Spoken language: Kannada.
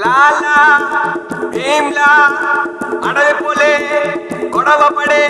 ಲಾಲಾ ಭೀಮ್ಲಾ ಅಡವಿ ಪೊಲೆ ಕೊಡವ ಪಡೆ